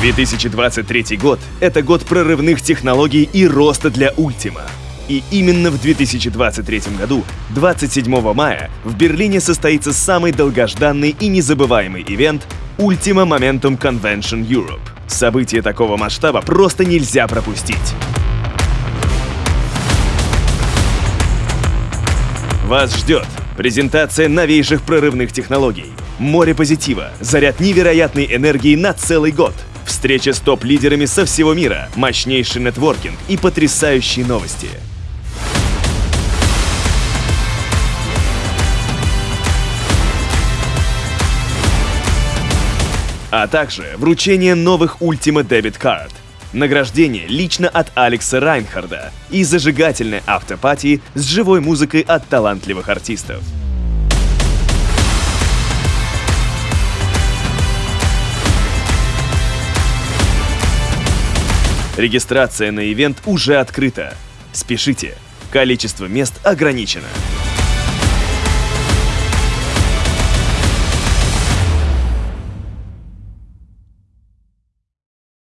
2023 год — это год прорывных технологий и роста для Ultima. И именно в 2023 году, 27 мая, в Берлине состоится самый долгожданный и незабываемый ивент Ultima Momentum Convention Europe. Событие такого масштаба просто нельзя пропустить. Вас ждет презентация новейших прорывных технологий, море позитива, заряд невероятной энергии на целый год, встреча с топ-лидерами со всего мира, мощнейший нетворкинг и потрясающие новости. А также вручение новых Ultimate Debit Card, награждение лично от Алекса Райнхарда и зажигательной автопатии с живой музыкой от талантливых артистов. Регистрация на ивент уже открыта. Спешите, количество мест ограничено.